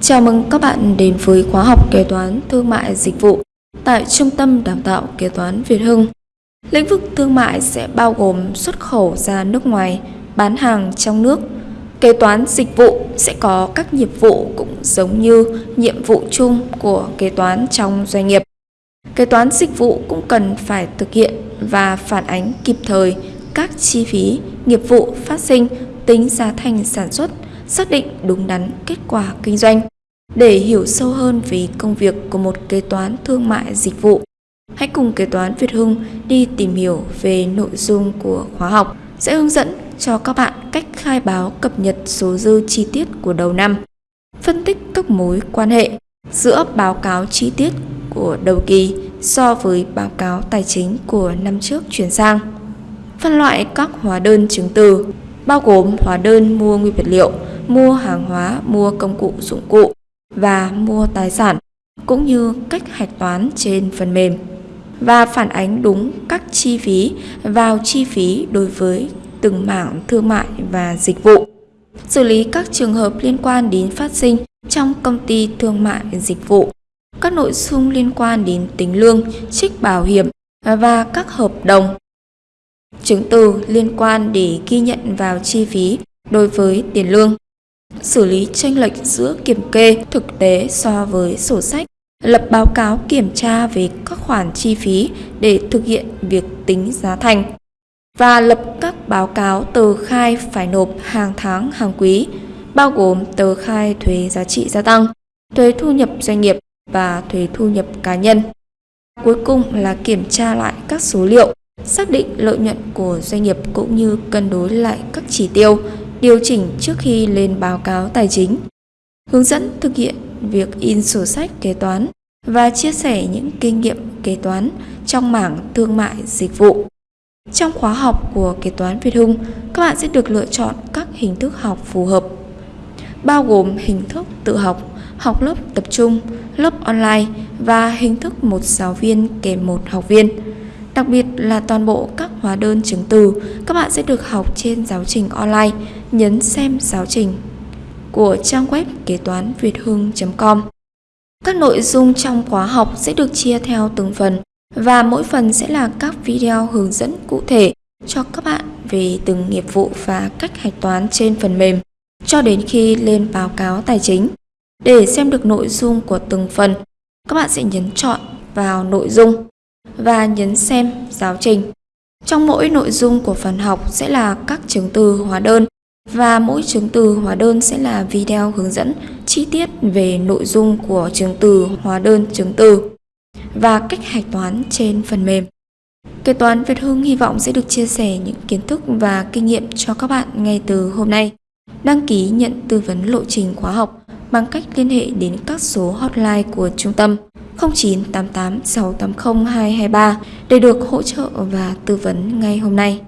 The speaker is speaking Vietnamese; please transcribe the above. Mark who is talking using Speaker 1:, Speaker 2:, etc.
Speaker 1: Chào mừng các bạn đến với khóa học kế toán thương mại dịch vụ tại Trung tâm Đào tạo Kế toán Việt Hưng. Lĩnh vực thương mại sẽ bao gồm xuất khẩu ra nước ngoài, bán hàng trong nước. Kế toán dịch vụ sẽ có các nhiệm vụ cũng giống như nhiệm vụ chung của kế toán trong doanh nghiệp. Kế toán dịch vụ cũng cần phải thực hiện và phản ánh kịp thời các chi phí, nghiệp vụ phát sinh, tính giá thành sản xuất, xác định đúng đắn kết quả kinh doanh. Để hiểu sâu hơn về công việc của một kế toán thương mại dịch vụ, hãy cùng kế toán Việt Hưng đi tìm hiểu về nội dung của khóa học sẽ hướng dẫn cho các bạn cách khai báo cập nhật số dư chi tiết của đầu năm, phân tích các mối quan hệ giữa báo cáo chi tiết của đầu kỳ so với báo cáo tài chính của năm trước chuyển sang. Phân loại các hóa đơn chứng từ bao gồm hóa đơn mua nguyên vật liệu, mua hàng hóa, mua công cụ dụng cụ và mua tài sản, cũng như cách hạch toán trên phần mềm. Và phản ánh đúng các chi phí vào chi phí đối với từng mảng thương mại và dịch vụ. Xử lý các trường hợp liên quan đến phát sinh trong công ty thương mại dịch vụ, các nội dung liên quan đến tính lương, trích bảo hiểm và các hợp đồng. Chứng từ liên quan để ghi nhận vào chi phí đối với tiền lương, xử lý tranh lệch giữa kiểm kê thực tế so với sổ sách, lập báo cáo kiểm tra về các khoản chi phí để thực hiện việc tính giá thành và lập các báo cáo tờ khai phải nộp hàng tháng hàng quý, bao gồm tờ khai thuế giá trị gia tăng, thuế thu nhập doanh nghiệp và thuế thu nhập cá nhân. Cuối cùng là kiểm tra lại các số liệu xác định lợi nhuận của doanh nghiệp cũng như cân đối lại các chỉ tiêu, điều chỉnh trước khi lên báo cáo tài chính. Hướng dẫn thực hiện việc in sổ sách kế toán và chia sẻ những kinh nghiệm kế toán trong mảng thương mại dịch vụ. Trong khóa học của kế toán Việt Hưng, các bạn sẽ được lựa chọn các hình thức học phù hợp, bao gồm hình thức tự học, học lớp tập trung, lớp online và hình thức một giáo viên kèm một học viên. Đặc biệt là toàn bộ các hóa đơn chứng từ các bạn sẽ được học trên giáo trình online. Nhấn xem giáo trình của trang web kế toán việt hưng.com. Các nội dung trong khóa học sẽ được chia theo từng phần và mỗi phần sẽ là các video hướng dẫn cụ thể cho các bạn về từng nghiệp vụ và cách hạch toán trên phần mềm cho đến khi lên báo cáo tài chính. Để xem được nội dung của từng phần, các bạn sẽ nhấn chọn vào nội dung và nhấn xem giáo trình. Trong mỗi nội dung của phần học sẽ là các chứng từ hóa đơn và mỗi chứng từ hóa đơn sẽ là video hướng dẫn chi tiết về nội dung của chứng từ hóa đơn chứng từ và cách hạch toán trên phần mềm. Kế toán Việt Hưng hy vọng sẽ được chia sẻ những kiến thức và kinh nghiệm cho các bạn ngay từ hôm nay. Đăng ký nhận tư vấn lộ trình khóa học bằng cách liên hệ đến các số hotline của trung tâm 0988 680 223 để được hỗ trợ và tư vấn ngay hôm nay.